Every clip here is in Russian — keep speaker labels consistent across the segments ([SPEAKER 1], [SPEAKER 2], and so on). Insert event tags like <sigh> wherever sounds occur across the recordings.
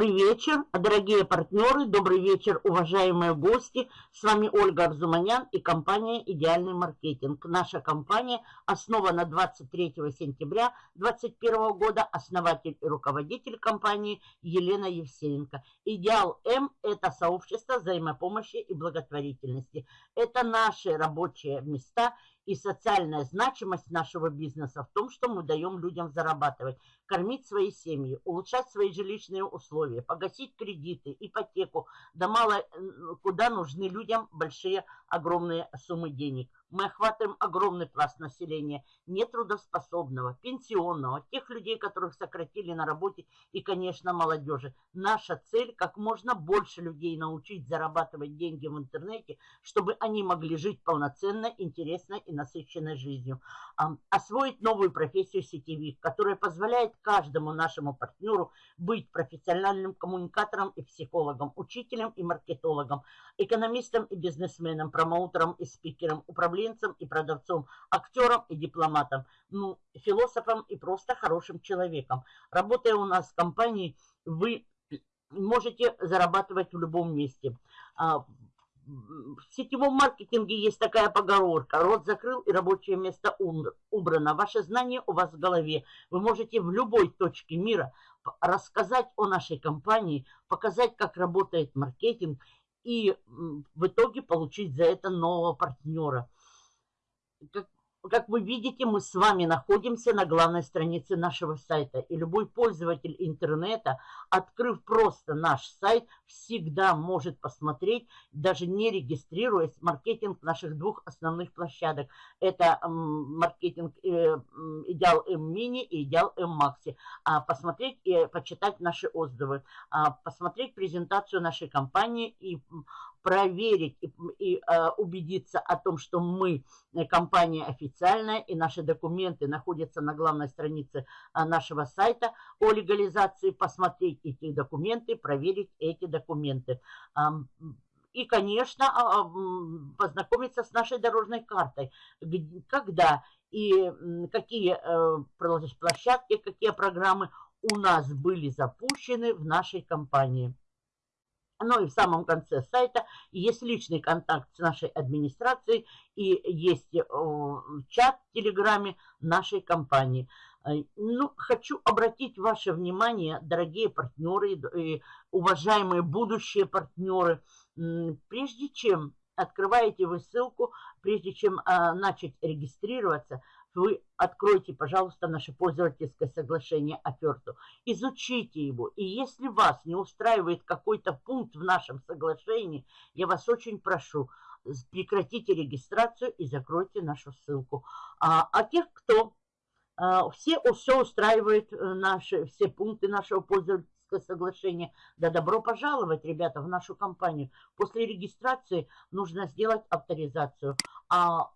[SPEAKER 1] Добрый вечер, дорогие партнеры, добрый вечер, уважаемые гости. С вами Ольга Арзуманян и компания «Идеальный маркетинг». Наша компания основана 23 сентября 2021 года. Основатель и руководитель компании Елена Евсеенко. «Идеал М» – это сообщество взаимопомощи и благотворительности. Это наши рабочие места – и социальная значимость нашего бизнеса в том, что мы даем людям зарабатывать, кормить свои семьи, улучшать свои жилищные условия, погасить кредиты, ипотеку, да мало куда нужны людям большие, огромные суммы денег. Мы охватываем огромный пласт населения, нетрудоспособного, пенсионного, тех людей, которых сократили на работе и, конечно, молодежи. Наша цель – как можно больше людей научить зарабатывать деньги в интернете, чтобы они могли жить полноценно, интересно и насыщенной жизнью. Освоить новую профессию сетевик, которая позволяет каждому нашему партнеру быть профессиональным коммуникатором и психологом, учителем и маркетологом, экономистом и бизнесменом, промоутером и спикером, управленцем и продавцом, актером и дипломатом, ну, философом и просто хорошим человеком. Работая у нас в компании, вы можете зарабатывать в любом месте. А, в сетевом маркетинге есть такая поговорка. Рот закрыл и рабочее место убрано. Ваше знание у вас в голове. Вы можете в любой точке мира рассказать о нашей компании, показать, как работает маркетинг и в итоге получить за это нового партнера. Как как вы видите, мы с вами находимся на главной странице нашего сайта. И любой пользователь интернета, открыв просто наш сайт, всегда может посмотреть, даже не регистрируясь, маркетинг наших двух основных площадок. Это маркетинг э, Идеал М Мини и Идеал М Макси. А посмотреть и почитать наши отзывы, а посмотреть презентацию нашей компании и проверить и, и а, убедиться о том, что мы э, компания официальная и наши документы находятся на главной странице а, нашего сайта о легализации, посмотреть эти документы, проверить эти документы. И, конечно, а, познакомиться с нашей дорожной картой, когда и какие э, площадки, какие программы у нас были запущены в нашей компании. Ну и в самом конце сайта есть личный контакт с нашей администрацией и есть э, чат в Телеграме нашей компании. Э, ну, хочу обратить ваше внимание, дорогие партнеры и уважаемые будущие партнеры, прежде чем открываете вы ссылку, прежде чем а, начать регистрироваться, вы откройте, пожалуйста, наше пользовательское соглашение оферту, изучите его, и если вас не устраивает какой-то пункт в нашем соглашении, я вас очень прошу, прекратите регистрацию и закройте нашу ссылку. А, а тех, кто а, все, все устраивает э, наши, все пункты нашего пользовательского соглашения, да добро пожаловать, ребята, в нашу компанию. После регистрации нужно сделать авторизацию. А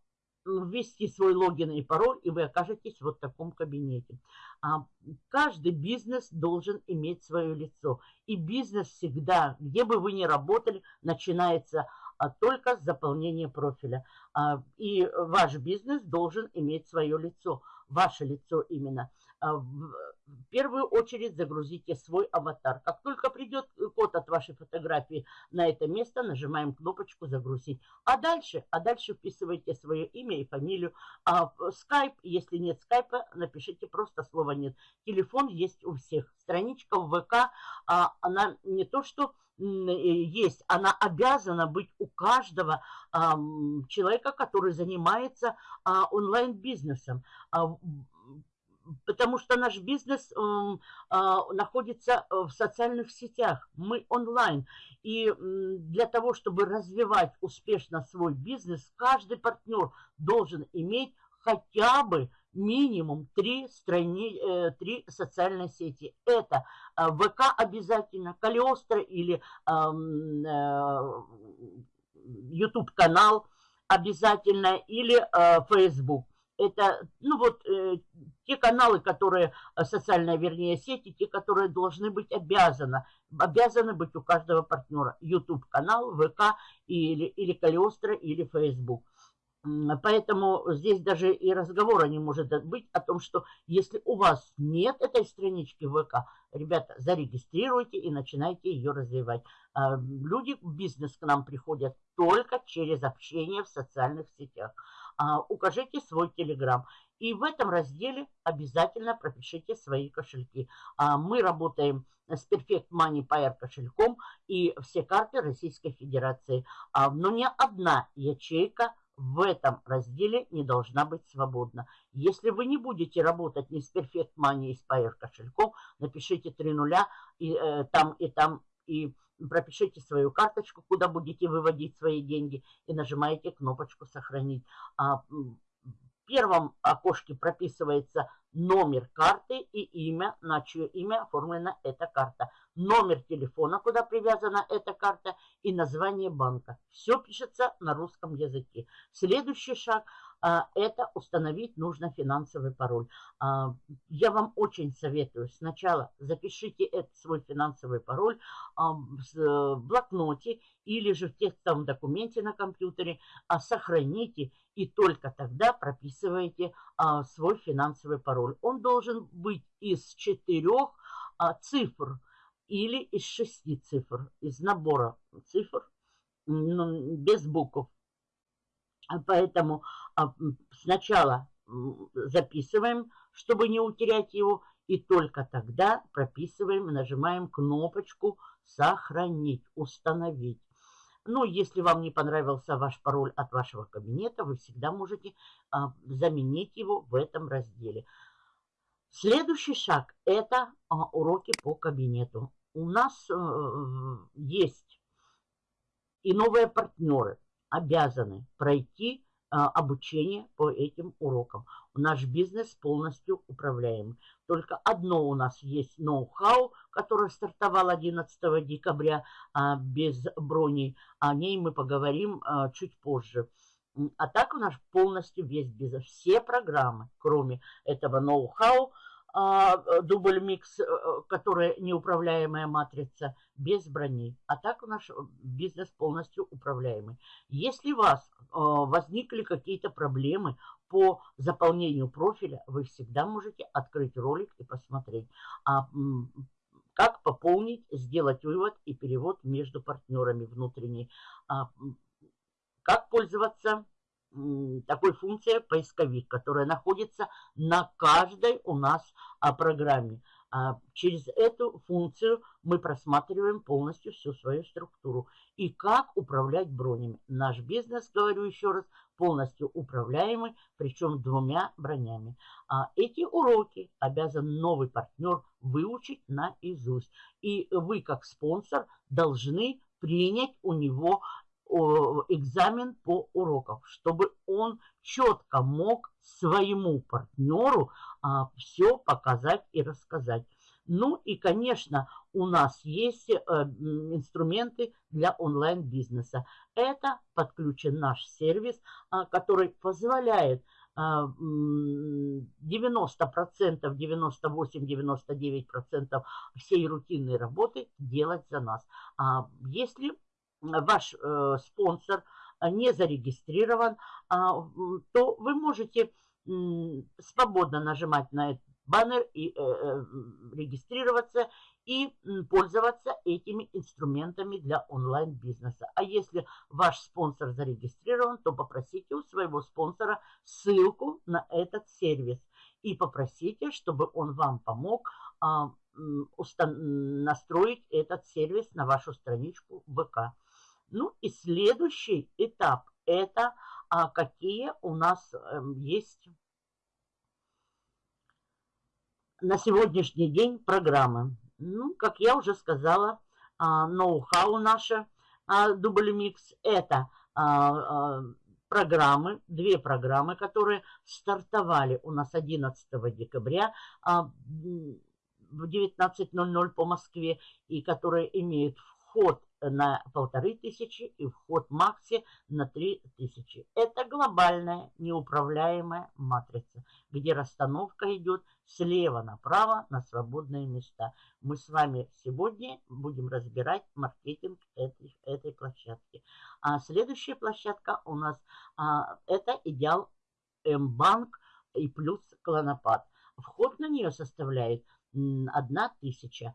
[SPEAKER 1] ввести свой логин и пароль, и вы окажетесь вот в таком кабинете. А, каждый бизнес должен иметь свое лицо. И бизнес всегда, где бы вы ни работали, начинается а, только с заполнения профиля. А, и ваш бизнес должен иметь свое лицо, ваше лицо именно. А, в первую очередь загрузите свой аватар. Как только придет код от вашей фотографии на это место, нажимаем кнопочку «Загрузить». А дальше, а дальше вписывайте свое имя и фамилию. А скайп, если нет скайпа, напишите просто слово «нет». Телефон есть у всех. Страничка в ВК, а, она не то что есть, она обязана быть у каждого а, человека, который занимается а, онлайн-бизнесом. А, потому что наш бизнес э, находится в социальных сетях, мы онлайн. И для того, чтобы развивать успешно свой бизнес, каждый партнер должен иметь хотя бы минимум три, страни, э, три социальные сети. Это э, ВК обязательно, Калиостро или э, YouTube канал обязательно или э, Facebook. Это, ну вот, э, те каналы, которые, э, социальные, вернее, сети, те, которые должны быть обязаны, обязаны быть у каждого партнера. YouTube канал, ВК или, или Калиостро, или Facebook. Поэтому здесь даже и разговора не может быть о том, что если у вас нет этой странички ВК, ребята, зарегистрируйте и начинайте ее развивать. А, люди в бизнес к нам приходят только через общение в социальных сетях. А, укажите свой телеграм. И в этом разделе обязательно пропишите свои кошельки. А, мы работаем с Perfect Money Pair кошельком и все карты Российской Федерации. Но ни одна ячейка в этом разделе не должна быть свободна. Если вы не будете работать ни с Perfect Money и с Pair кошельком, напишите три нуля и э, там и там и пропишите свою карточку, куда будете выводить свои деньги и нажимаете кнопочку «Сохранить». А, в первом окошке прописывается номер карты и имя, на чье имя оформлена эта карта. Номер телефона, куда привязана эта карта и название банка. Все пишется на русском языке. Следующий шаг это установить нужно финансовый пароль. А, я вам очень советую сначала запишите этот свой финансовый пароль а, в блокноте или же в текстовом документе на компьютере, сохраните и только тогда прописываете свой финансовый пароль. Он должен быть из четырех цифр или из шести цифр, из набора цифр, без букв. Поэтому а, сначала записываем, чтобы не утерять его, и только тогда прописываем, нажимаем кнопочку «Сохранить», «Установить». Ну, если вам не понравился ваш пароль от вашего кабинета, вы всегда можете а, заменить его в этом разделе. Следующий шаг – это а, уроки по кабинету. У нас э, есть и новые партнеры обязаны пройти а, обучение по этим урокам. Наш бизнес полностью управляем. Только одно у нас есть ноу-хау, которое стартовал 11 декабря а, без брони. О ней мы поговорим чуть позже. А так у нас полностью весь бизнес. Все программы, кроме этого ноу-хау, а, дубль микс, э, которая неуправляемая матрица, без брони. А так наш бизнес полностью управляемый. Если у вас а, возникли какие-то проблемы по заполнению профиля, вы всегда можете открыть ролик и посмотреть. А, как пополнить, сделать вывод и перевод между партнерами внутренний. Как пользоваться такой функция поисковик, которая находится на каждой у нас а, программе. А, через эту функцию мы просматриваем полностью всю свою структуру. И как управлять бронями. Наш бизнес, говорю еще раз, полностью управляемый, причем двумя бронями. А эти уроки обязан новый партнер выучить наизусть. И вы, как спонсор, должны принять у него экзамен по урокам, чтобы он четко мог своему партнеру а, все показать и рассказать. Ну и, конечно, у нас есть э, инструменты для онлайн-бизнеса. Это подключен наш сервис, а, который позволяет 90%, 98-99% всей рутинной работы делать за нас. А если ваш э, спонсор не зарегистрирован, а, то вы можете свободно нажимать на этот баннер и э, э, регистрироваться и пользоваться этими инструментами для онлайн-бизнеса. А если ваш спонсор зарегистрирован, то попросите у своего спонсора ссылку на этот сервис и попросите, чтобы он вам помог а, настроить этот сервис на вашу страничку ВК. Ну и следующий этап – это а, какие у нас а, есть на сегодняшний день программы. Ну, как я уже сказала, а, ноу-хау наше а, Mix – это а, а, программы, две программы, которые стартовали у нас 11 декабря а, в 19.00 по Москве и которые имеют вход на полторы тысячи и вход Макси на три тысячи. Это глобальная неуправляемая матрица, где расстановка идет слева направо на свободные места. Мы с вами сегодня будем разбирать маркетинг этой, этой площадки. А следующая площадка у нас а, это идеал М-банк и плюс клонопад. Вход на нее составляет 1 тысяча.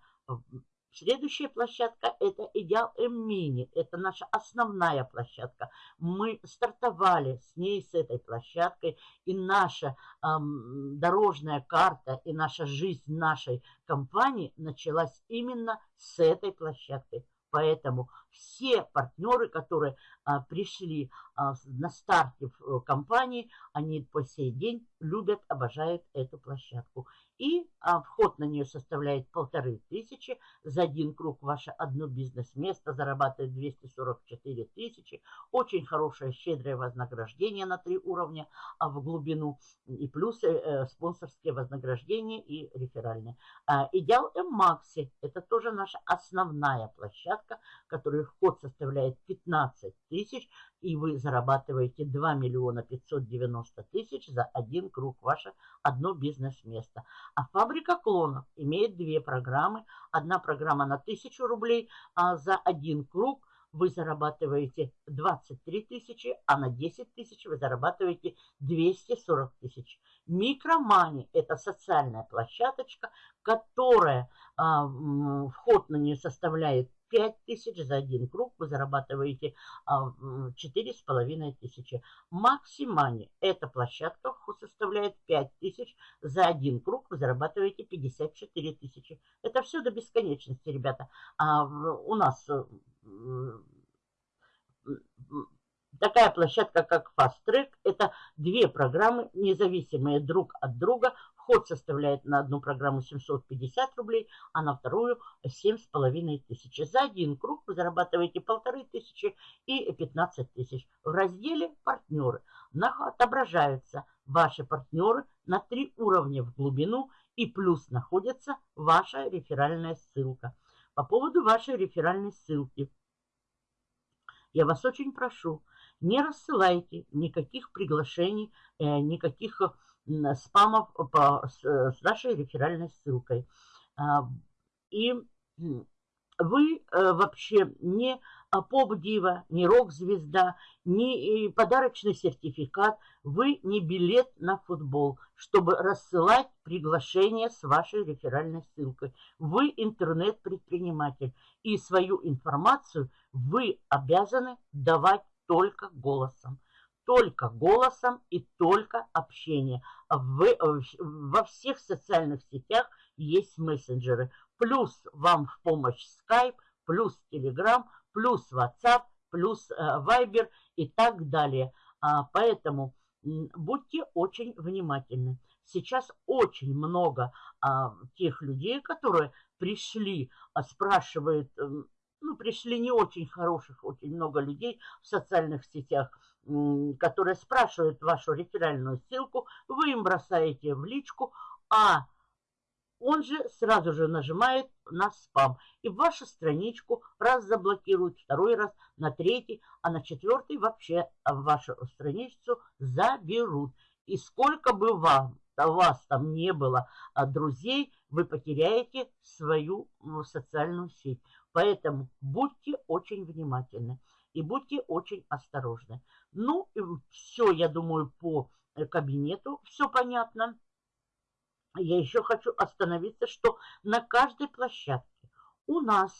[SPEAKER 1] Следующая площадка это Идеал М-Мини. Это наша основная площадка. Мы стартовали с ней, с этой площадкой. И наша эм, дорожная карта и наша жизнь нашей компании началась именно с этой площадкой. Поэтому все партнеры, которые а, пришли а, на старте в э, компании, они по сей день любят, обожают эту площадку. И а, вход на нее составляет полторы тысячи. За один круг ваше одно бизнес-место зарабатывает 244 тысячи. Очень хорошее, щедрое вознаграждение на три уровня а в глубину. И плюс э, спонсорские вознаграждения и реферальные. А, Идеал М-Макси – это тоже наша основная площадка, которая вход составляет 15 тысяч и вы зарабатываете 2 миллиона 590 тысяч за один круг, ваше одно бизнес-место. А фабрика клонов имеет две программы. Одна программа на 1000 рублей, а за один круг вы зарабатываете 23 тысячи, а на 10 тысяч вы зарабатываете 240 тысяч. Микромани – это социальная площадочка, которая, а, вход на нее составляет 5 тысяч за один круг вы зарабатываете а, четыре с половиной тысячи. Максимани эта площадка составляет 5 тысяч за один круг вы зарабатываете 54 тысячи. Это все до бесконечности, ребята. А у нас э, такая площадка, как Fast Track, это две программы, независимые друг от друга, Вход составляет на одну программу 750 рублей, а на вторую 7,5 тысячи. За один круг вы зарабатываете полторы тысячи и 15 тысяч. В разделе «Партнеры» отображаются ваши партнеры на три уровня в глубину и плюс находится ваша реферальная ссылка. По поводу вашей реферальной ссылки. Я вас очень прошу, не рассылайте никаких приглашений, э, никаких спамов по, с, с нашей реферальной ссылкой. А, и вы э, вообще не поп-дива, не рок-звезда, не подарочный сертификат, вы не билет на футбол, чтобы рассылать приглашение с вашей реферальной ссылкой. Вы интернет-предприниматель, и свою информацию вы обязаны давать только голосом только голосом и только общение. В, во всех социальных сетях есть мессенджеры. Плюс вам в помощь Skype, плюс Telegram, плюс WhatsApp, плюс э, Viber и так далее. А, поэтому будьте очень внимательны. Сейчас очень много а, тех людей, которые пришли, а, спрашивают, ну, пришли не очень хороших, очень много людей в социальных сетях, которые спрашивают вашу реферальную ссылку, вы им бросаете в личку, а он же сразу же нажимает на спам. И вашу страничку раз заблокируют, второй раз, на третий, а на четвертый вообще вашу страницу заберут. И сколько бы вам, у вас там не было а, друзей, вы потеряете свою социальную сеть. Поэтому будьте очень внимательны и будьте очень осторожны. Ну, все, я думаю, по э, кабинету все понятно. Я еще хочу остановиться, что на каждой площадке у нас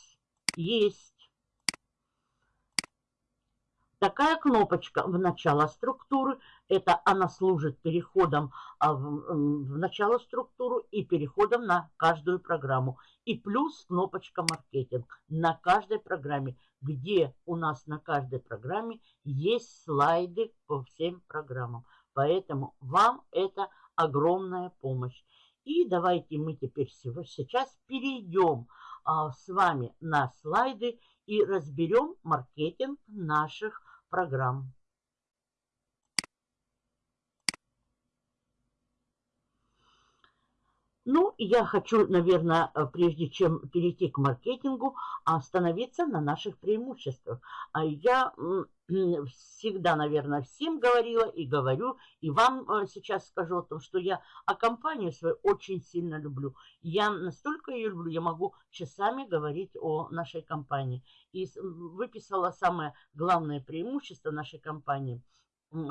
[SPEAKER 1] есть Такая кнопочка в начало структуры, это она служит переходом а, в, в начало структуру и переходом на каждую программу. И плюс кнопочка маркетинг на каждой программе, где у нас на каждой программе есть слайды по всем программам. Поэтому вам это огромная помощь. И давайте мы теперь сейчас перейдем а, с вами на слайды и разберем маркетинг наших программ. Ну, я хочу, наверное, э, прежде чем перейти к маркетингу, остановиться на наших преимуществах. А я <clears throat> всегда, наверное, всем говорила и говорю, и вам э, сейчас скажу о том, что я о компанию свою очень сильно люблю. Я настолько ее люблю, я могу часами говорить о нашей компании. И выписала самое главное преимущество нашей компании –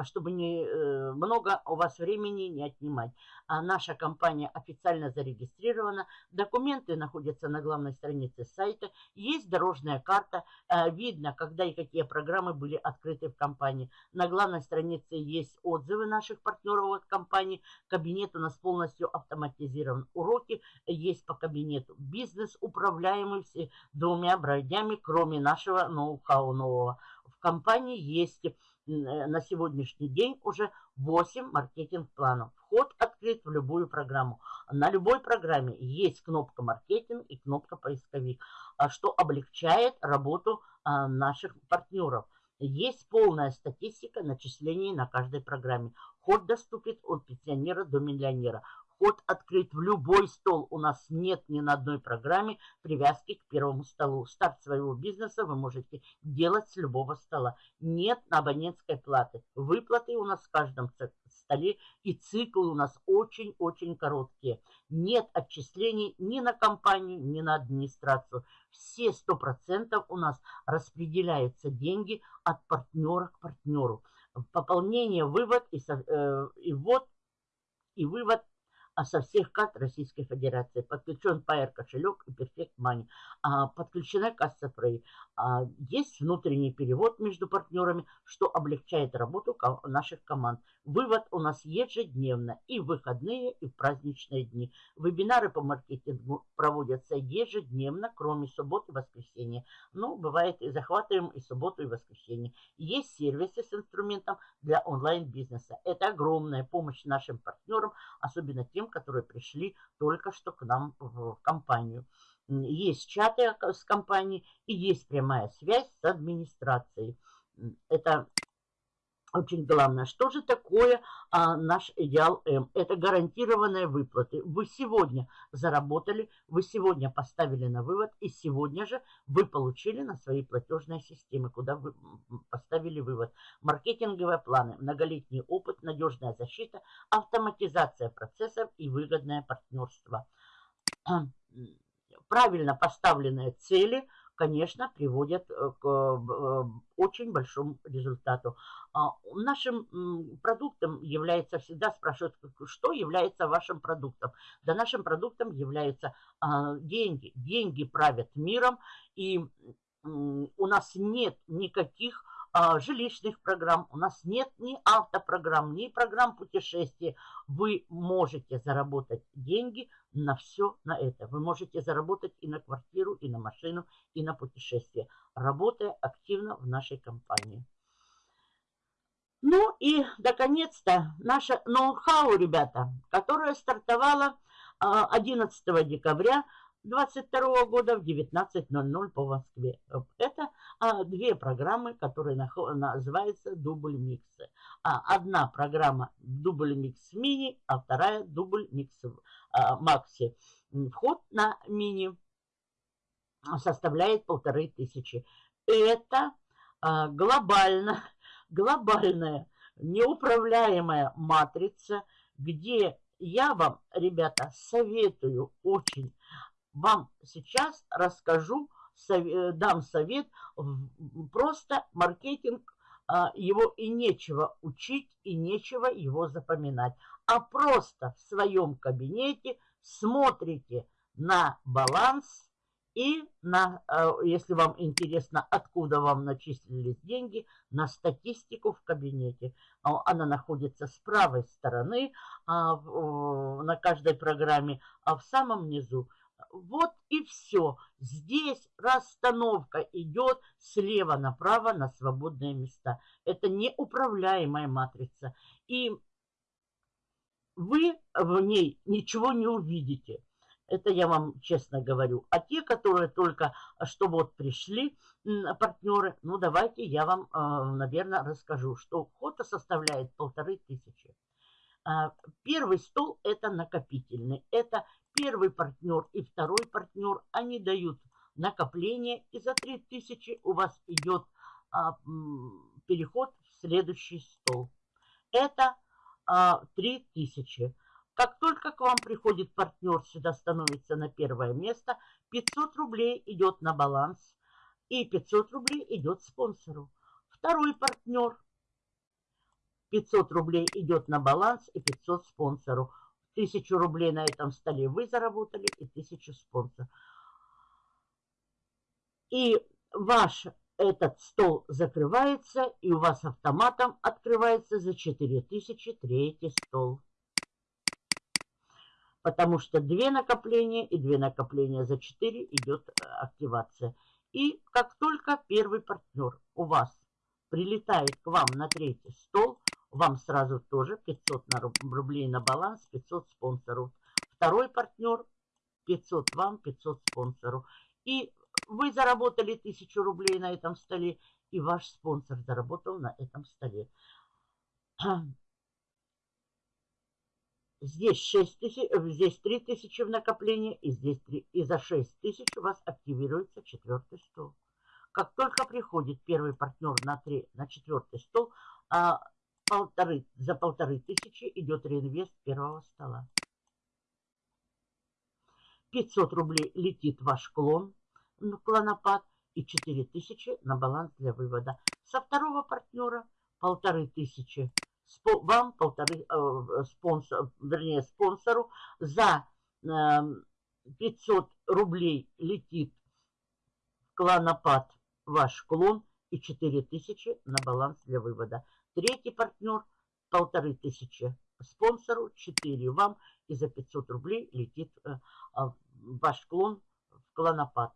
[SPEAKER 1] чтобы не э, много у вас времени не отнимать. А наша компания официально зарегистрирована, документы находятся на главной странице сайта, есть дорожная карта, э, видно, когда и какие программы были открыты в компании. На главной странице есть отзывы наших партнеров от компании, кабинет у нас полностью автоматизирован, уроки есть по кабинету. Бизнес управляемый двумя бродями, кроме нашего ноу-хау нового. В компании есть на сегодняшний день уже 8 маркетинг-планов. Вход открыт в любую программу. На любой программе есть кнопка маркетинг и кнопка поисковик, а что облегчает работу а, наших партнеров. Есть полная статистика начислений на каждой программе. Вход доступен от пенсионера до миллионера. Вход открыт в любой стол. У нас нет ни на одной программе привязки к первому столу. Старт своего бизнеса вы можете делать с любого стола. Нет абонентской платы. Выплаты у нас в каждом столе и циклы у нас очень-очень короткие. Нет отчислений ни на компанию, ни на администрацию. Все 100% у нас распределяются деньги от партнера к партнеру. Пополнение, вывод и, э, и ввод и вывод а со всех карт Российской Федерации. Подключен Pair кошелек и Perfect Money. А, подключена касса Frey. А, есть внутренний перевод между партнерами, что облегчает работу наших команд. Вывод у нас ежедневно и в выходные, и в праздничные дни. Вебинары по маркетингу проводятся ежедневно, кроме суббот и воскресенья. Ну, бывает и захватываем и субботу, и воскресенье. Есть сервисы с инструментом для онлайн-бизнеса. Это огромная помощь нашим партнерам, особенно тем, которые пришли только что к нам в компанию. Есть чаты с компанией и есть прямая связь с администрацией. Это очень главное. Что же такое а, наш идеал М? Это гарантированные выплаты. Вы сегодня заработали, вы сегодня поставили на вывод, и сегодня же вы получили на свои платежные системы, куда вы поставили вывод. Маркетинговые планы, многолетний опыт, надежная защита, автоматизация процессов и выгодное партнерство. Правильно поставленные цели – конечно, приводят э, к э, очень большому результату. А, нашим продуктом является, всегда спрашивают, что является вашим продуктом. Да нашим продуктом являются а, деньги. Деньги правят миром, и у нас нет никаких жилищных программ, у нас нет ни автопрограмм, ни программ путешествий. Вы можете заработать деньги на все на это. Вы можете заработать и на квартиру, и на машину, и на путешествие, работая активно в нашей компании. Ну и, наконец-то, наша ноу-хау, ребята, которая стартовала 11 а, декабря 22 года в 19.00 по Москве. Это а, две программы, которые называются дубль миксы. А, одна программа дубль микс мини, а вторая дубль микс а, макси. Вход на мини составляет полторы тысячи. Это а, глобально, глобальная неуправляемая матрица, где я вам, ребята, советую очень вам сейчас расскажу, э, дам совет, просто маркетинг, а, его и нечего учить, и нечего его запоминать. А просто в своем кабинете смотрите на баланс и на, э, если вам интересно, откуда вам начислились деньги, на статистику в кабинете. Она находится с правой стороны а, на каждой программе, а в самом низу вот и все. Здесь расстановка идет слева направо на свободные места. Это неуправляемая матрица. И вы в ней ничего не увидите. Это я вам честно говорю. А те, которые только что вот пришли, партнеры, ну давайте я вам, э, наверное, расскажу, что вход составляет полторы тысячи. А, первый стол это накопительный. Это первый партнер и второй партнер, они дают накопление, и за 3000 у вас идет а, переход в следующий стол. Это а, 3000. Как только к вам приходит партнер, сюда становится на первое место, 500 рублей идет на баланс, и 500 рублей идет спонсору. Второй партнер, 500 рублей идет на баланс и 500 спонсору. 1000 рублей на этом столе вы заработали и 1000 спонсор. И ваш этот стол закрывается, и у вас автоматом открывается за 4000 третий стол. Потому что две накопления и две накопления за 4 идет э, активация. И как только первый партнер у вас прилетает к вам на третий стол, вам сразу тоже 500 рублей на баланс, 500 спонсору. Второй партнер 500 вам, 500 спонсору. И вы заработали 1000 rублей на этом столе, и ваш спонсор заработал на этом столе. <clears throat> Здесь 6 тысяч, здесь 3 тысячи в накоплении, и здесь 3, и за 6 тысяч у вас активируется четвертый стол. Как только приходит первый партнер на, 3, на четвертый стол, а, полторы, за полторы тысячи идет реинвест первого стола. 500 рублей летит ваш клон, клонопад и 4000 на баланс для вывода. Со второго партнера полторы тысячи вам полторы э, спонсор, вернее спонсору за э, эм, 500 рублей летит клонопад ваш клон и 4000 на баланс для вывода. Третий партнер полторы тысячи спонсору, 4 вам и за 500 рублей летит э, э, ваш клон в клонопад.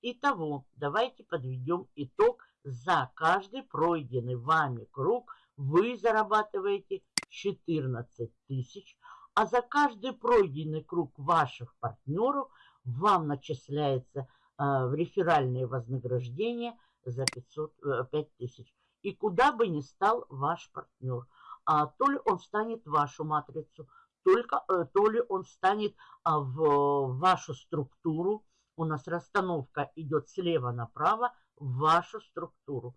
[SPEAKER 1] Итого, давайте подведем итог. За каждый пройденный вами круг вы зарабатываете 14 тысяч, а за каждый пройденный круг ваших партнеров вам начисляется э, в реферальные вознаграждения за 500, э, 5 тысяч. И куда бы ни стал ваш партнер, а, то ли он станет вашу матрицу, только, э, то ли он станет а, в вашу структуру, у нас расстановка идет слева направо в вашу структуру.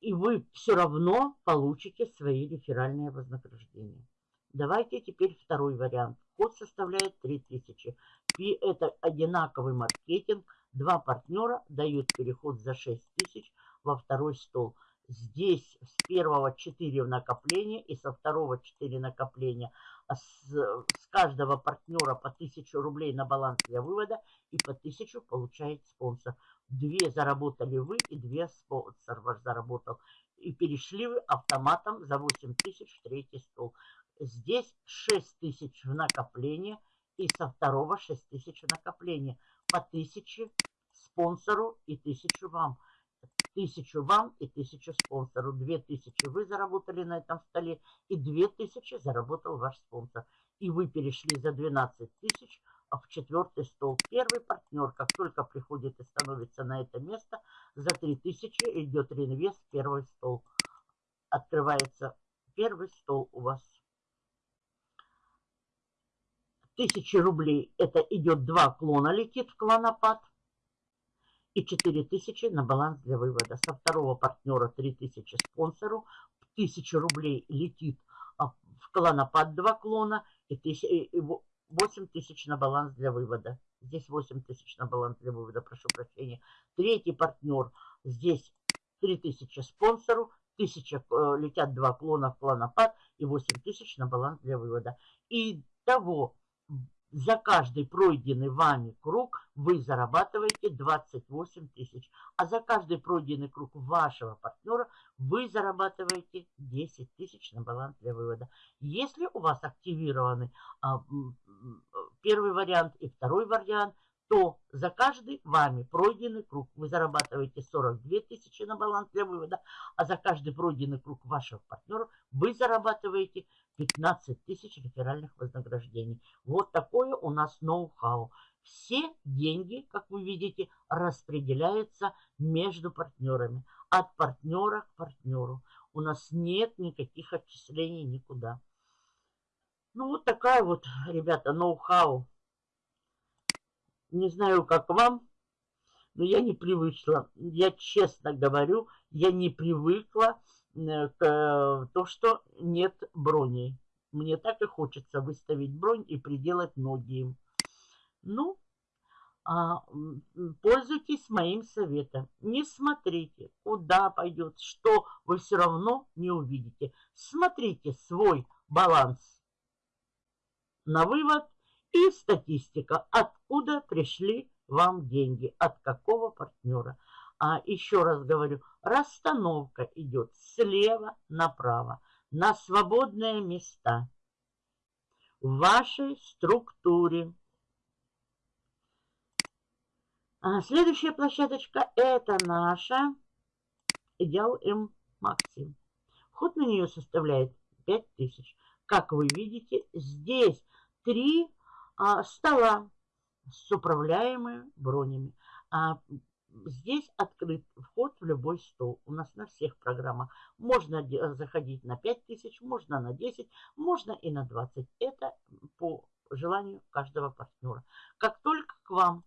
[SPEAKER 1] И вы все равно получите свои реферальные вознаграждения. Давайте теперь второй вариант. Код составляет 3000. И это одинаковый маркетинг. Два партнера дают переход за 6000 во второй стол. Здесь с первого 4 в накопление и со второго 4 накопления. А с, с каждого партнера по 1000 рублей на баланс для вывода и по 1000 получает спонсор. Две заработали вы и две спонсор ваш заработал. И перешли вы автоматом за 8000 в третий стол. Здесь 6000 в накопление и со второго 6000 в накопление. По 1000 спонсору и 1000 вам. Тысячу вам и тысячу спонсору. Две тысячи вы заработали на этом столе и две тысячи заработал ваш спонсор. И вы перешли за 12 тысяч в четвертый стол. Первый партнер, как только приходит и становится на это место, за 3000 идет реинвест первый стол. Открывается первый стол у вас. Тысячи рублей, это идет два клона, летит в клонопад и 4000 на баланс для вывода. Со второго партнера 3000 спонсору, 1000 рублей летит а, в клонопад 2 клона и 8000 на баланс для вывода. Здесь 8000 на баланс для вывода, прошу прощения. Третий партнер, здесь 3000 спонсору, 1000 э, летят 2 клона в клонопад и 8000 на баланс для вывода. И того за каждый пройденный вами круг вы зарабатываете 28 тысяч. А за каждый пройденный круг вашего партнера вы зарабатываете 10 тысяч на баланс для вывода. Если у вас активированы а, первый вариант и второй вариант, то за каждый вами пройденный круг вы зарабатываете 42 тысячи на баланс для вывода, а за каждый пройденный круг вашего партнера вы зарабатываете 15 тысяч реферальных вознаграждений. Вот такое у нас ноу-хау. Все деньги, как вы видите, распределяются между партнерами. От партнера к партнеру. У нас нет никаких отчислений никуда. Ну, вот такая вот, ребята, ноу-хау. Не знаю, как вам, но я не привыкла. Я честно говорю, я не привыкла то, что нет броней. Мне так и хочется выставить бронь и приделать ноги. Ну, а, пользуйтесь моим советом. Не смотрите, куда пойдет, что вы все равно не увидите. Смотрите свой баланс на вывод и статистика, откуда пришли вам деньги, от какого партнера. А еще раз говорю, расстановка идет слева направо на свободные места в вашей структуре. А следующая площадочка это наша Идеал М Максим. Вход на нее составляет 5000. Как вы видите, здесь три а, стола с управляемыми бронями. А, здесь открыт вход в любой стол. У нас на всех программах. Можно заходить на 5000, можно на 10, можно и на 20. Это по желанию каждого партнера. Как только к вам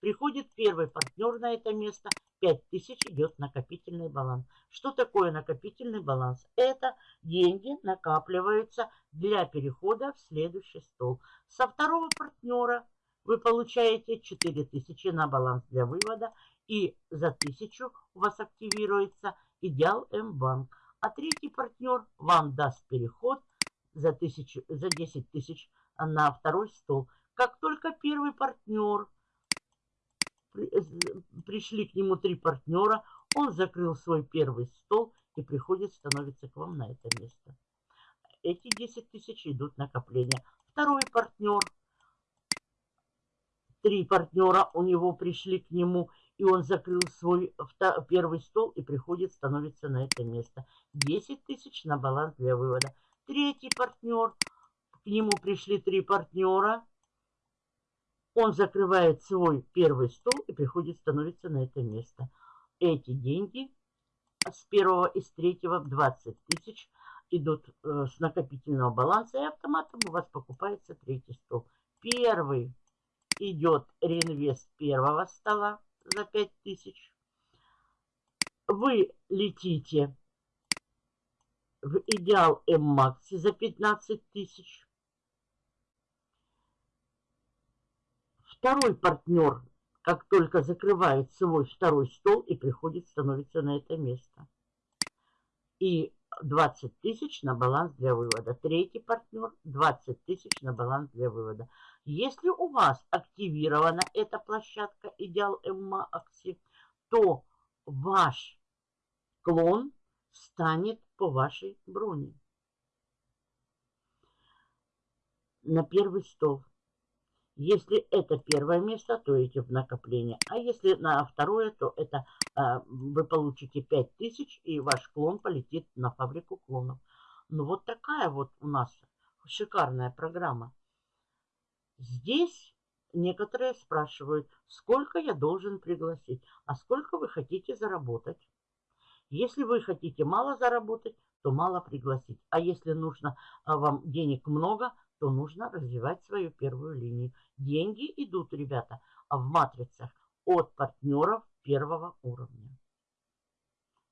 [SPEAKER 1] приходит первый партнер на это место, 5000 идет накопительный баланс. Что такое накопительный баланс? Это деньги накапливаются для перехода в следующий стол. Со второго партнера вы получаете 4000 на баланс для вывода и за 1000 у вас активируется Идеал М-банк. А третий партнер вам даст переход за, 1000, за 10 тысяч на второй стол. Как только первый партнер пришли к нему три партнера, он закрыл свой первый стол и приходит, становится к вам на это место. Эти 10 тысяч идут накопления. Второй партнер, три партнера у него пришли к нему, и он закрыл свой первый стол и приходит, становится на это место. 10 тысяч на баланс для вывода. Третий партнер, к нему пришли три партнера, он закрывает свой первый стол и приходит, становится на это место. Эти деньги с первого и с третьего 20 тысяч идут э, с накопительного баланса, и автоматом у вас покупается третий стол. Первый идет реинвест первого стола за 5 тысяч. Вы летите в идеал М-Макси за 15 тысяч. Второй партнер, как только закрывает свой второй стол и приходит, становится на это место. И 20 тысяч на баланс для вывода. Третий партнер 20 тысяч на баланс для вывода. Если у вас активирована эта площадка Идеал Эмма Акси, то ваш клон станет по вашей броне. На первый стол. Если это первое место, то идите в накопление. А если на второе, то это э, вы получите 5000 и ваш клон полетит на фабрику клонов. Ну вот такая вот у нас шикарная программа. Здесь некоторые спрашивают, сколько я должен пригласить, а сколько вы хотите заработать. Если вы хотите мало заработать, то мало пригласить. А если нужно а, вам денег много, то нужно развивать свою первую линию. Деньги идут, ребята, в матрицах от партнеров первого уровня.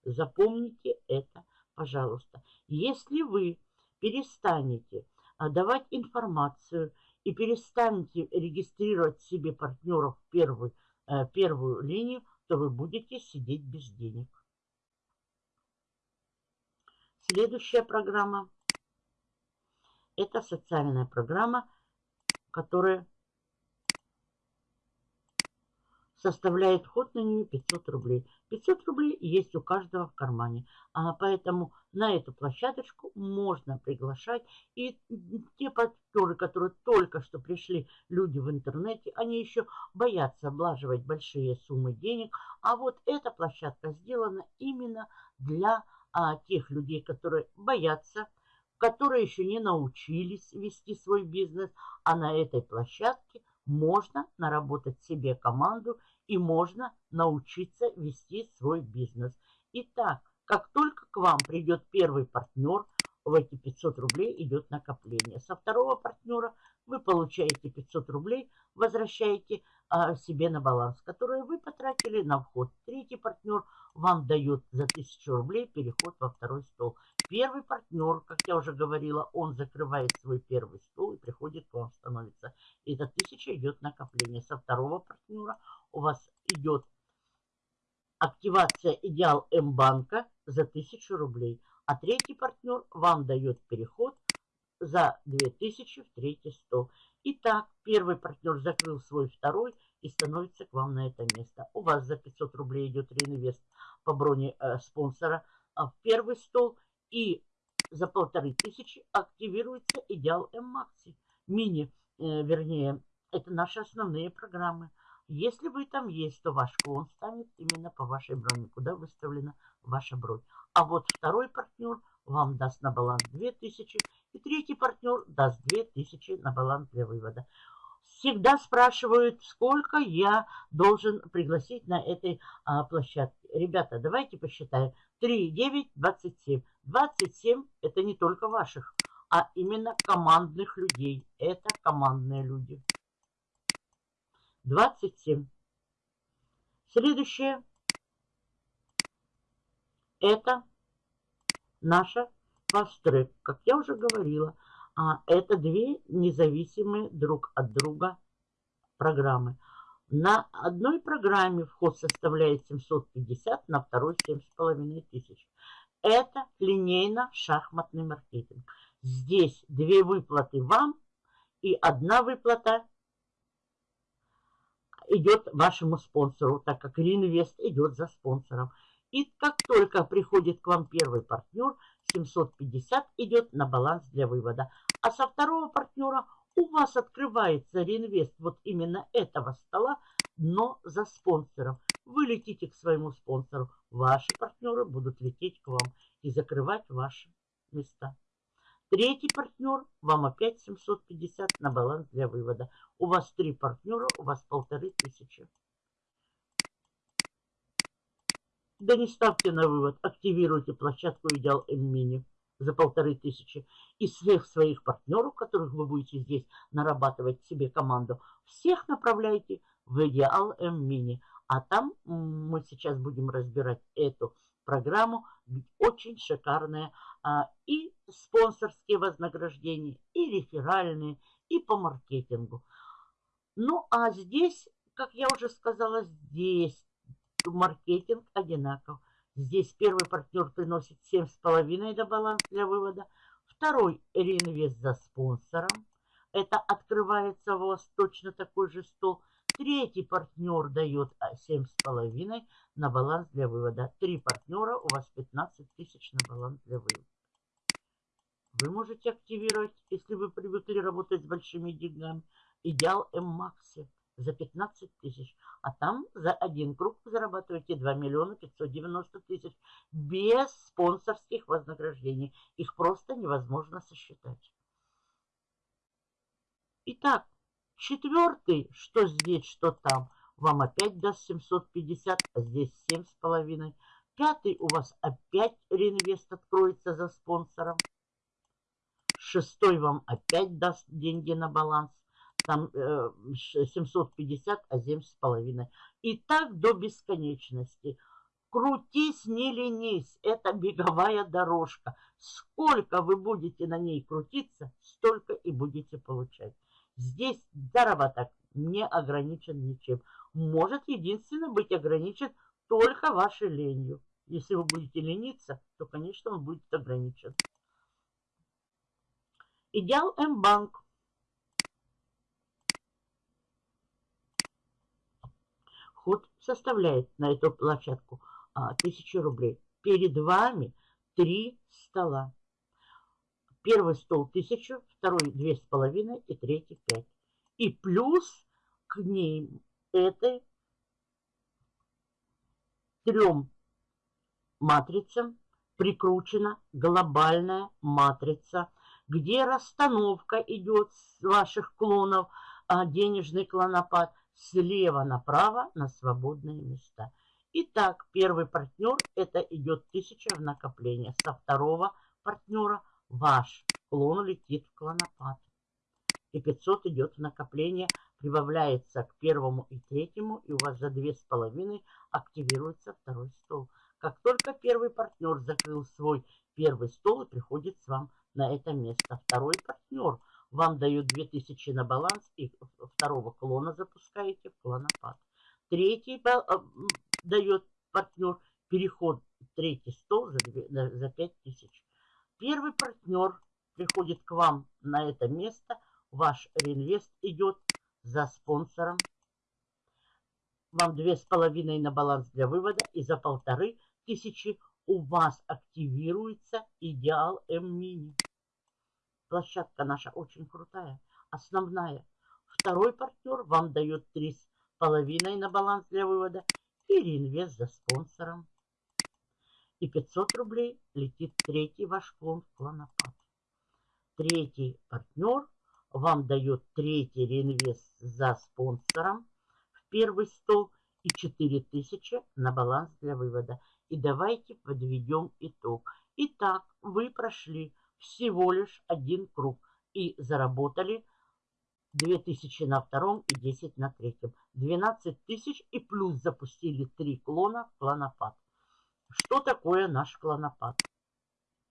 [SPEAKER 1] Запомните это, пожалуйста. Если вы перестанете а, давать информацию и перестанете регистрировать себе партнеров в первую, э, первую линию, то вы будете сидеть без денег. Следующая программа это социальная программа, которая составляет вход на нее 500 рублей. 500 рублей есть у каждого в кармане. А поэтому на эту площадочку можно приглашать. И те партнеры, которые только что пришли, люди в интернете, они еще боятся облаживать большие суммы денег. А вот эта площадка сделана именно для а, тех людей, которые боятся которые еще не научились вести свой бизнес, а на этой площадке можно наработать себе команду и можно научиться вести свой бизнес. Итак, как только к вам придет первый партнер, в эти 500 рублей идет накопление. Со второго партнера вы получаете 500 рублей, возвращаете а, себе на баланс, который вы потратили на вход. Третий партнер вам дает за 1000 рублей переход во второй стол. Первый партнер, как я уже говорила, он закрывает свой первый стол и приходит к вам, становится. И эта 1000 идет накопление. Со второго партнера у вас идет активация идеал М-банка за 1000 рублей. А третий партнер вам дает переход за 2000 в третий стол. Итак, первый партнер закрыл свой второй и становится к вам на это место. У вас за 500 рублей идет реинвест по броне э, спонсора а в первый стол. И за полторы тысячи активируется идеал М-Макси. Мини, э, вернее, это наши основные программы. Если вы там есть, то ваш клон станет именно по вашей броне, куда выставлена ваша бронь. А вот второй партнер вам даст на баланс 2000, и третий партнер даст 2000 на баланс для вывода. Всегда спрашивают, сколько я должен пригласить на этой а, площадке. Ребята, давайте посчитаем. 3, 9, 27. 27 это не только ваших, а именно командных людей. Это командные люди. 27. Следующее. Это наша фастрек. Как я уже говорила, а, это две независимые друг от друга программы. На одной программе вход составляет 750, на второй 7,5 тысяч. Это линейно-шахматный маркетинг. Здесь две выплаты вам и одна выплата идет вашему спонсору, так как реинвест идет за спонсором. И как только приходит к вам первый партнер, 750 идет на баланс для вывода. А со второго партнера у вас открывается реинвест вот именно этого стола, но за спонсором. Вы летите к своему спонсору, ваши партнеры будут лететь к вам и закрывать ваши места. Третий партнер вам опять 750 на баланс для вывода. У вас три партнера, у вас полторы тысячи. Да не ставьте на вывод, активируйте площадку Идеал М-Мини за полторы тысячи. И всех своих партнеров, которых вы будете здесь нарабатывать себе команду, всех направляйте в Идеал М-Мини. А там мы сейчас будем разбирать эту программу. Очень шикарная а, и спонсорские вознаграждения, и реферальные, и по маркетингу. Ну, а здесь, как я уже сказала, здесь маркетинг одинаков. Здесь первый партнер приносит 7,5 до баланс для вывода. Второй реинвест за спонсором. Это открывается у вас точно такой же стол. Третий партнер дает 7,5 а, на баланс для вывода. Три партнера, у вас 15 тысяч на баланс для вывода. Вы можете активировать, если вы привыкли работать с большими деньгами, идеал М-Макси за 15 тысяч. А там за один круг зарабатываете 2 миллиона 590 тысяч без спонсорских вознаграждений. Их просто невозможно сосчитать. Итак, Четвертый, что здесь, что там, вам опять даст 750, а здесь 7,5. Пятый у вас опять реинвест откроется за спонсором. Шестой вам опять даст деньги на баланс. Там э, 750, а 7,5. И так до бесконечности. Крутись, не ленись. Это беговая дорожка. Сколько вы будете на ней крутиться, столько и будете получать. Здесь заработок не ограничен ничем. Может единственно быть ограничен только вашей ленью. Если вы будете лениться, то, конечно, он будет ограничен. Идеал М-банк. Ход составляет на эту площадку а, 1000 рублей. Перед вами три стола. Первый стол 1000, второй 2,5 и третий 5. И плюс к ней этой трем матрицам прикручена глобальная матрица, где расстановка идет с ваших клонов, а денежный клонопад слева направо на свободные места. Итак, первый партнер это идет 1000 в накопление. Со второго партнера ваш клон летит в клонопад. И 500 идет в накопление, прибавляется к первому и третьему, и у вас за две с половиной активируется второй стол. Как только первый партнер закрыл свой первый стол и приходит с вам на это место. Второй партнер вам дает 2000 на баланс и второго клона запускаете в клонопад. Третий э, дает партнер переход третий стол за, за 5000. Первый партнер приходит к вам на это место, ваш реинвест идет за спонсором. Вам две с половиной на баланс для вывода и за полторы тысячи у вас активируется идеал М-мини. Площадка наша очень крутая, основная. Второй партнер вам дает три с половиной на баланс для вывода и реинвест за спонсором. И 500 рублей летит третий ваш клон в клонопад. Третий партнер вам дает третий реинвест за спонсором в первый стол и 4000 на баланс для вывода. И давайте подведем итог. Итак, вы прошли всего лишь один круг и заработали 2000 на втором и 10 на третьем. 12 тысяч и плюс запустили три клона в клонопад. Что такое наш клонопад?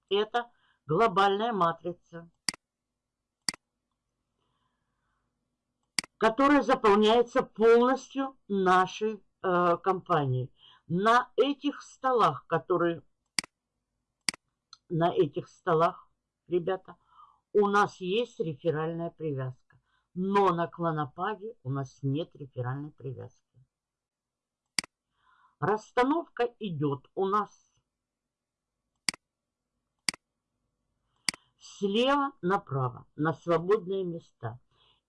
[SPEAKER 1] Это глобальная матрица, которая заполняется полностью нашей э, компанией. На этих столах, которые на этих столах, ребята, у нас есть реферальная привязка. Но на клонопаде у нас нет реферальной привязки. Расстановка идет у нас слева направо на свободные места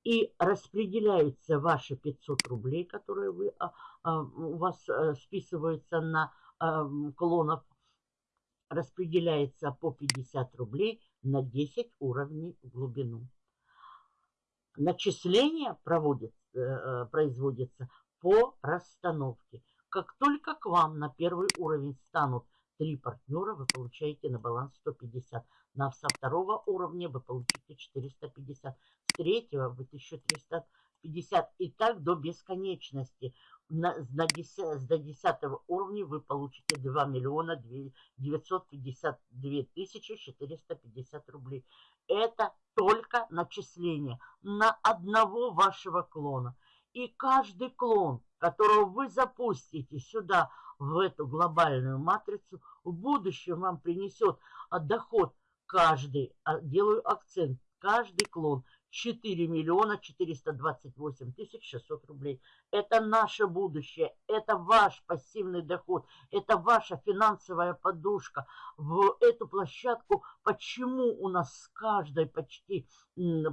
[SPEAKER 1] и распределяются ваши 500 рублей, которые вы, а, а, у вас а, списываются на а, клонов, распределяется по 50 рублей на 10 уровней в глубину. Начисление проводит, э, производится по расстановке. Как только к вам на первый уровень станут три партнера, вы получаете на баланс 150. На, со второго уровня вы получите 450 третьего вы 1350 и так до бесконечности. На, на 10, до 10 уровня вы получите 2 миллиона 952 тысячи 450 рублей. Это только начисление на одного вашего клона. И каждый клон, которого вы запустите сюда, в эту глобальную матрицу, в будущем вам принесет доход каждый, а, делаю акцент, каждый клон 4 миллиона 428 тысяч 600 рублей. Это наше будущее, это ваш пассивный доход, это ваша финансовая подушка. В эту площадку, почему у нас с каждой почти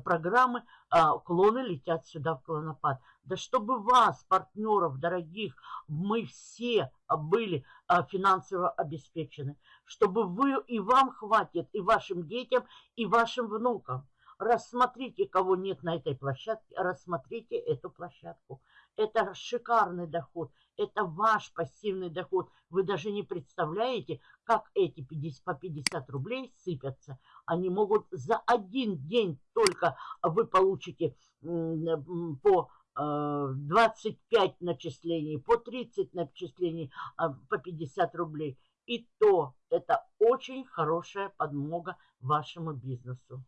[SPEAKER 1] программы а, клоны летят сюда в клонопад? Да чтобы вас, партнеров дорогих, мы все были а, финансово обеспечены. Чтобы вы и вам хватит, и вашим детям, и вашим внукам рассмотрите, кого нет на этой площадке, рассмотрите эту площадку. Это шикарный доход, это ваш пассивный доход. Вы даже не представляете, как эти 50, по 50 рублей сыпятся. Они могут за один день только вы получите по 25 э, начислений, по 30 начислений, а, по 50 рублей. И то это очень хорошая подмога вашему бизнесу.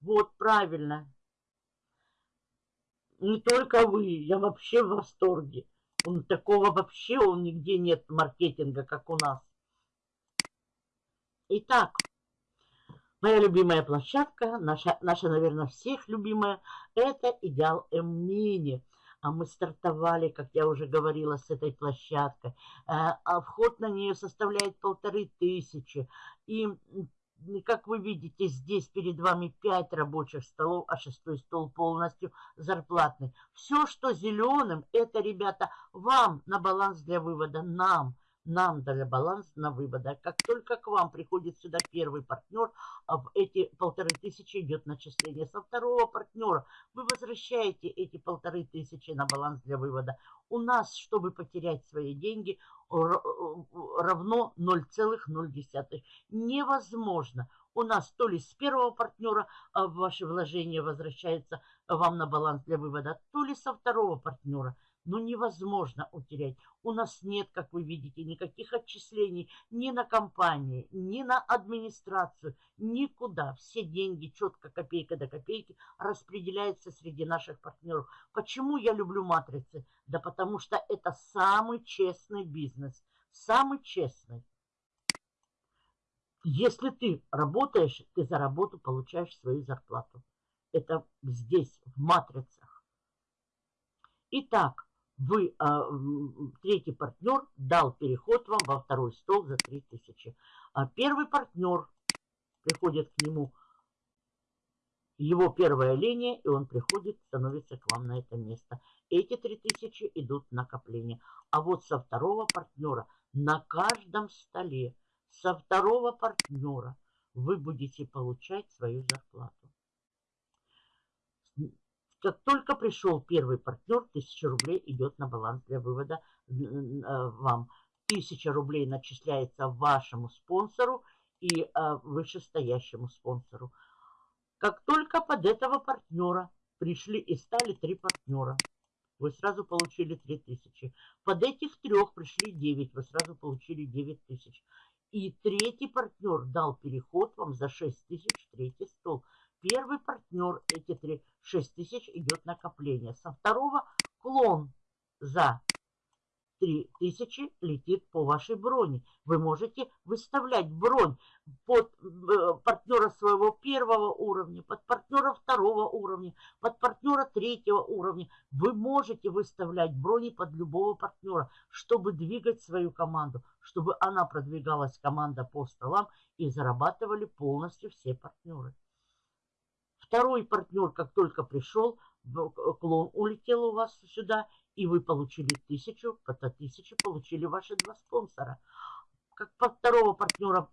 [SPEAKER 1] Вот, правильно. Не только вы, я вообще в восторге. Он, такого вообще он нигде нет маркетинга, как у нас. Итак, моя любимая площадка, наша, наша наверное, всех любимая, это Идеал М-Мини. А мы стартовали, как я уже говорила, с этой площадкой. Э, а вход на нее составляет полторы тысячи. И как вы видите, здесь перед вами 5 рабочих столов, а шестой стол полностью зарплатный. Все, что зеленым, это, ребята, вам на баланс для вывода, нам нам дали баланс на вывода. Как только к вам приходит сюда первый партнер, а в эти полторы тысячи идет начисление. Со второго партнера вы возвращаете эти полторы тысячи на баланс для вывода. У нас, чтобы потерять свои деньги, равно 0,0. Невозможно. у нас то ли с первого партнера а, ваши вложения возвращаются вам на баланс для вывода, то ли со второго партнера – но невозможно утерять. У нас нет, как вы видите, никаких отчислений ни на компании, ни на администрацию, никуда. Все деньги четко копейка до копейки распределяются среди наших партнеров. Почему я люблю матрицы? Да потому что это самый честный бизнес, самый честный. Если ты работаешь, ты за работу получаешь свою зарплату. Это здесь, в матрицах. Итак, вы, а, третий партнер дал переход вам во второй стол за 3000. А первый партнер приходит к нему, его первая линия, и он приходит, становится к вам на это место. Эти 3000 идут в накопление. А вот со второго партнера на каждом столе, со второго партнера вы будете получать свою зарплату. Как только пришел первый партнер, 1000 рублей идет на баланс для вывода э, вам. 1000 рублей начисляется вашему спонсору и э, вышестоящему спонсору. Как только под этого партнера пришли и стали три партнера, вы сразу получили 3000. Под этих трех пришли 9, вы сразу получили 9000. И третий партнер дал переход вам за 6000 третий стол. Первый партнер, эти три, 6 тысяч идет накопление. Со второго клон за 3 тысячи летит по вашей броне. Вы можете выставлять бронь под э, партнера своего первого уровня, под партнера второго уровня, под партнера третьего уровня. Вы можете выставлять брони под любого партнера, чтобы двигать свою команду, чтобы она продвигалась, команда по столам и зарабатывали полностью все партнеры. Второй партнер, как только пришел, клон улетел у вас сюда, и вы получили тысячу, по тысяче получили ваши два спонсора. Как по второго партнера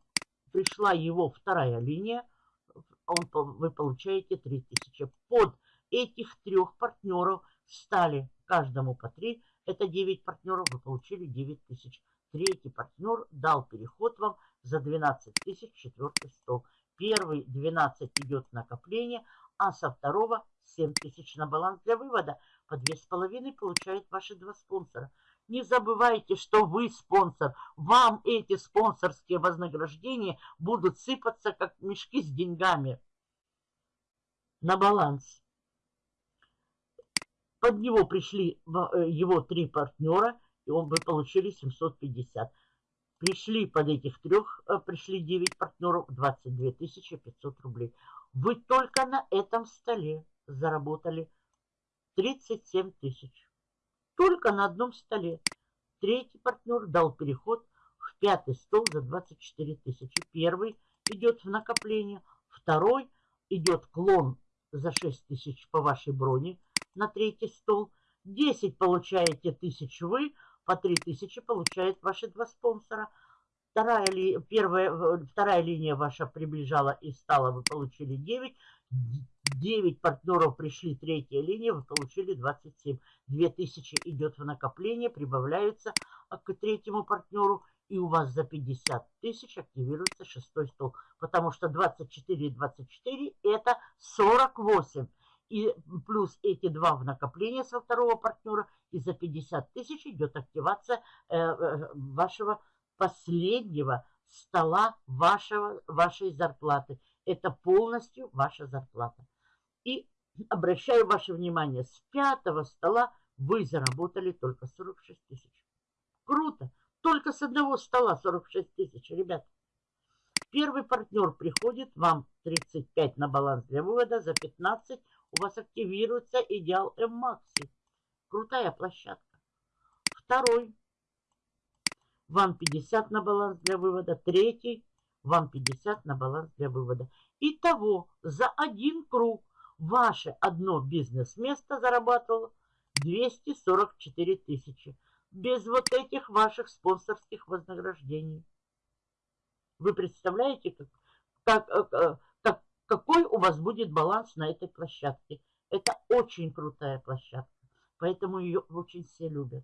[SPEAKER 1] пришла его вторая линия, он, вы получаете 3000. Под этих трех партнеров стали каждому по 3, это 9 партнеров, вы получили 9000. Третий партнер дал переход вам за 12 тысяч, четвертый стол. Первый 12 идет накопление, а со второго 7 тысяч на баланс для вывода. По 2,5 получают ваши два спонсора. Не забывайте, что вы спонсор. Вам эти спонсорские вознаграждения будут сыпаться, как мешки с деньгами на баланс. Под него пришли э, его три партнера, и он вы получили 750. Пришли под этих трех, э, пришли 9 партнеров, 22 500 рублей. Вы только на этом столе заработали 37 тысяч. Только на одном столе. Третий партнер дал переход в пятый стол за 24 тысячи. Первый идет в накопление, второй идет клон за 6 тысяч по вашей броне на третий стол. 10 получаете тысяч вы, по 3000 получают ваши два спонсора. Вторая, ли, первая, вторая линия ваша приближала и стала, вы получили 9. 9 партнеров пришли, третья линия, вы получили 27. 2000 идет в накопление, прибавляются к третьему партнеру, и у вас за 50 тысяч активируется шестой стол. Потому что 24 и 24 это 48 и плюс эти два в накопление со второго партнера, и за 50 тысяч идет активация э, э, вашего последнего стола вашего, вашей зарплаты. Это полностью ваша зарплата. И обращаю ваше внимание, с пятого стола вы заработали только 46 тысяч. Круто! Только с одного стола 46 тысяч, ребят. Первый партнер приходит, вам 35 на баланс для вывода, за 15 у вас активируется идеал М-Макси. Крутая площадка. Второй. Вам 50 на баланс для вывода. Третий. Вам 50 на баланс для вывода. Итого за один круг ваше одно бизнес-место зарабатывало 244 тысячи. Без вот этих ваших спонсорских вознаграждений. Вы представляете, как, как, э, какой у вас будет баланс на этой площадке. Это очень крутая площадка, поэтому ее очень все любят.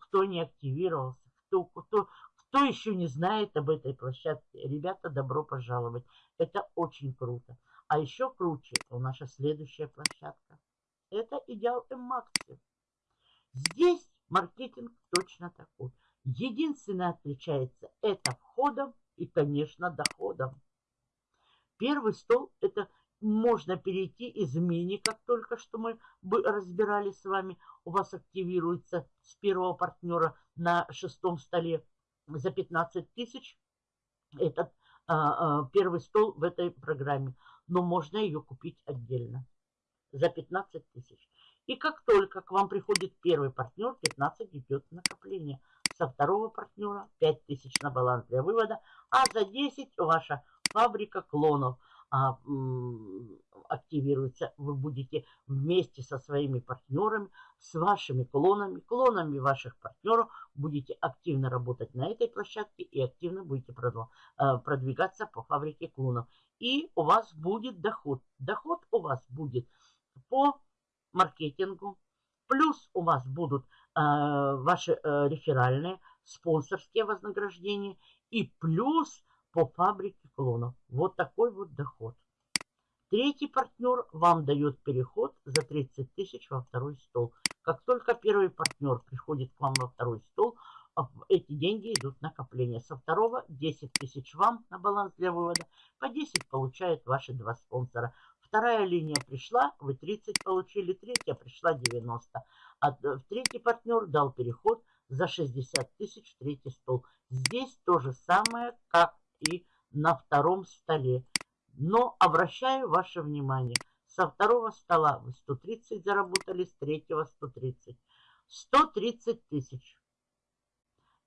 [SPEAKER 1] Кто не активировался, кто, кто Кто еще не знает об этой площадке, ребята, добро пожаловать. Это очень круто. А еще круче у наша следующая площадка. Это Идеал М-Макси. Здесь маркетинг точно такой. Единственное отличается это входом и, конечно, доходом. Первый стол – это можно перейти из мини, как только что мы разбирали с вами. У вас активируется с первого партнера на шестом столе за 15 тысяч. Этот а, а, первый стол в этой программе. Но можно ее купить отдельно за 15 тысяч. И как только к вам приходит первый партнер, 15 идет накопление. Со второго партнера 5 тысяч на баланс для вывода, а за 10 ваша фабрика клонов а, активируется. Вы будете вместе со своими партнерами, с вашими клонами, клонами ваших партнеров, будете активно работать на этой площадке и активно будете а, продвигаться по фабрике клонов. И у вас будет доход. Доход у вас будет по маркетингу. Плюс у вас будут э, ваши э, реферальные, спонсорские вознаграждения. И плюс по фабрике клонов. Вот такой вот доход. Третий партнер вам дает переход за 30 тысяч во второй стол. Как только первый партнер приходит к вам во второй стол, а, эти деньги идут накопление. Со второго 10 тысяч вам на баланс для вывода, по 10 получают ваши два спонсора. Вторая линия пришла, вы 30 получили, третья пришла 90. А в третий партнер дал переход за 60 тысяч в третий стол. Здесь то же самое, как и на втором столе. Но обращаю ваше внимание, со второго стола вы 130 заработали, с третьего 130. 130 тысяч.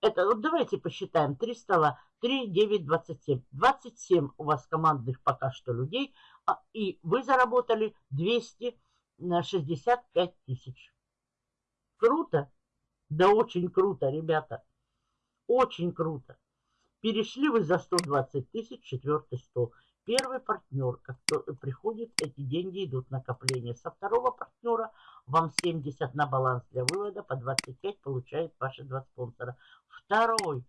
[SPEAKER 1] Это, вот давайте посчитаем. 3 стола, 3, 9, 27. 27 у вас командных пока что людей. А, и вы заработали 265 тысяч. Круто? Да очень круто, ребята. Очень круто. Перешли вы за 120 тысяч четвертый стол. Первый партнер, как приходит, эти деньги идут накопление. Со второго партнера вам 70 на баланс для вывода, по 25 получает ваши два спонсора. Второй,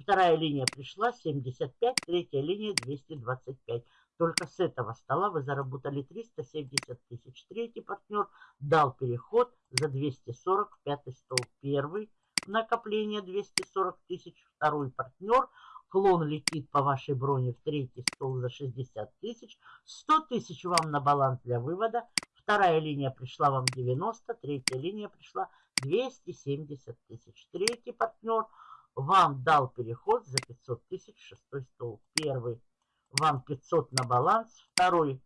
[SPEAKER 1] вторая линия пришла 75, третья линия 225. Только с этого стола вы заработали 370 тысяч. Третий партнер дал переход за 240, пятый стол первый, накопление 240 тысяч. Второй партнер – Клон летит по вашей броне в третий стол за 60 тысяч. 100 тысяч вам на баланс для вывода. Вторая линия пришла вам 90, третья линия пришла 270 тысяч. Третий партнер вам дал переход за 500 тысяч, шестой стол. Первый вам 500 на баланс, второй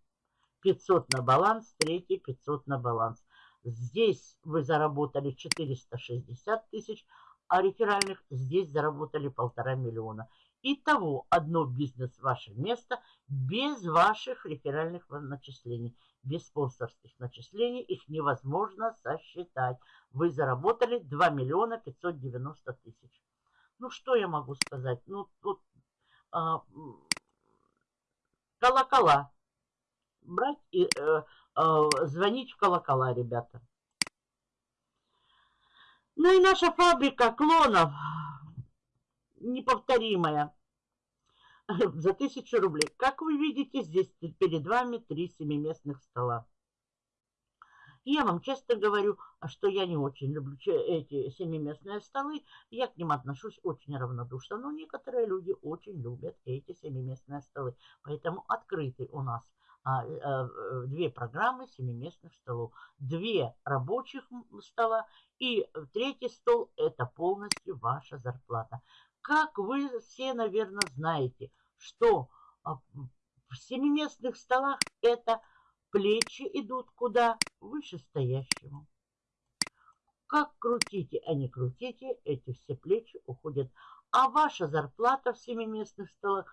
[SPEAKER 1] 500 на баланс, третий 500 на баланс. Здесь вы заработали 460 тысяч, а реферальных здесь заработали полтора миллиона. Итого одно бизнес ваше место без ваших реферальных начислений, без спонсорских начислений. Их невозможно сосчитать. Вы заработали 2 миллиона 590 тысяч. Ну, что я могу сказать? Ну, тут а, колокола. Брать и э, звонить в колокола, ребята. Ну и наша фабрика клонов неповторимая <laughs> за тысячу рублей. Как вы видите, здесь перед вами три семиместных стола. Я вам честно говорю, что я не очень люблю эти семиместные столы. Я к ним отношусь очень равнодушно. Но некоторые люди очень любят эти семиместные столы. Поэтому открыты у нас две программы семиместных столов. Две рабочих стола и третий стол – это полностью ваша зарплата. Как вы все, наверное, знаете, что а, в семиместных столах это плечи идут куда? Вышестоящему. Как крутите, а не крутите, эти все плечи уходят. А ваша зарплата в семиместных столах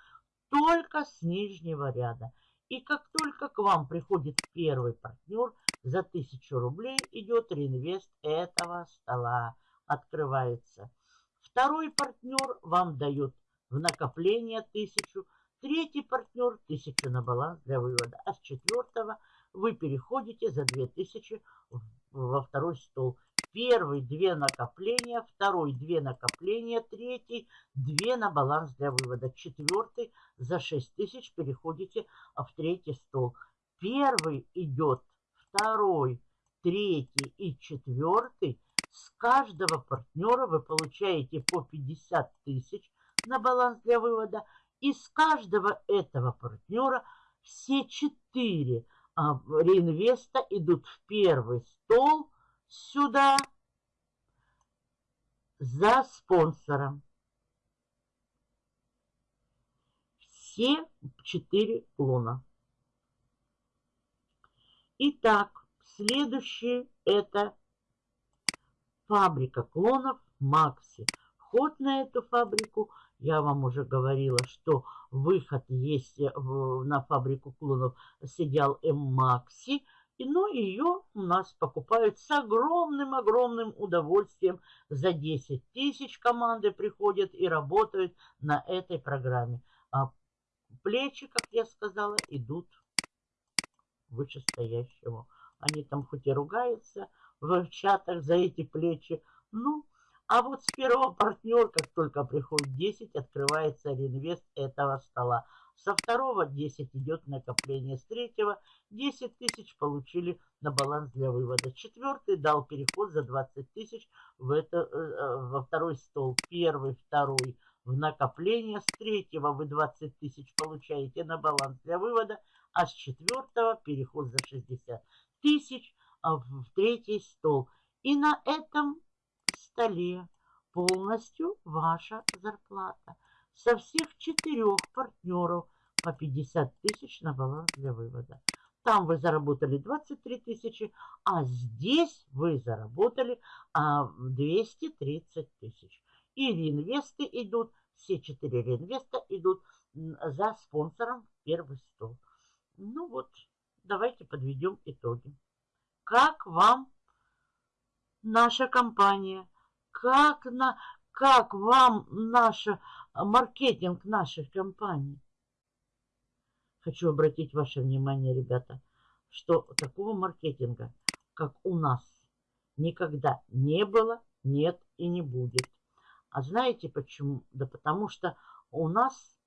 [SPEAKER 1] только с нижнего ряда. И как только к вам приходит первый партнер, за тысячу рублей идет реинвест этого стола. Открывается. Второй партнер вам дает в накопление тысячу. Третий партнер тысячу на баланс для вывода. А с четвертого вы переходите за 2000 в во второй стол. Первый две накопления, второй две накопления, третий две на баланс для вывода. Четвертый за 6 тысяч переходите в третий стол. Первый идет, второй, третий и четвертый. С каждого партнера вы получаете по 50 тысяч на баланс для вывода. И с каждого этого партнера все четыре а, реинвеста идут в первый стол сюда за спонсором. Все четыре луна. Итак, следующее это фабрика клонов Макси. Вход на эту фабрику, я вам уже говорила, что выход есть на фабрику клонов с идеал М Макси. И, ну, ее у нас покупают с огромным-огромным удовольствием. За 10 тысяч команды приходят и работают на этой программе. А плечи, как я сказала, идут вышестоящему. Они там хоть и ругаются в чатах за эти плечи, ну, а вот с первого партнера, как только приходит 10, открывается реинвест этого стола. Со второго 10 идет накопление. С третьего 10 тысяч получили на баланс для вывода. Четвертый дал переход за 20 тысяч в это, э, э, во второй стол. Первый, второй в накопление. С третьего вы 20 тысяч получаете на баланс для вывода а с четвертого переход за 60 тысяч а в третий стол. И на этом столе полностью ваша зарплата. Со всех четырех партнеров по 50 тысяч на баланс для вывода. Там вы заработали 23 тысячи, а здесь вы заработали а, 230 тысяч. И реинвесты идут, все четыре реинвеста идут за спонсором первый стол. Ну вот, давайте подведем итоги. Как вам наша компания? Как, на, как вам наша маркетинг нашей компании? Хочу обратить ваше внимание, ребята, что такого маркетинга, как у нас, никогда не было, нет и не будет. А знаете почему? Да потому что у нас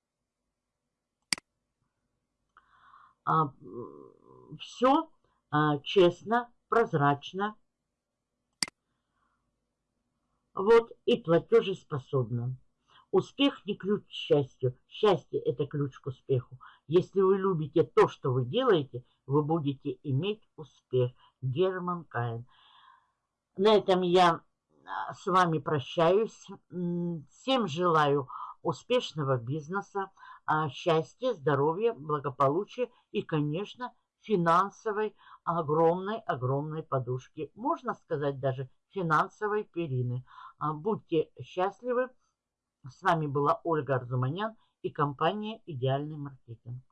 [SPEAKER 1] а, все а, честно, прозрачно. Вот и платежеспособно. Успех не ключ к счастью. Счастье – это ключ к успеху. Если вы любите то, что вы делаете, вы будете иметь успех. Герман Каин. На этом я а, с вами прощаюсь. Всем желаю успешного бизнеса. А, счастья, здоровья, благополучия и, конечно, финансовой огромной-огромной подушки. Можно сказать даже финансовой перины. А, будьте счастливы. С вами была Ольга Арзуманян и компания «Идеальный маркетинг».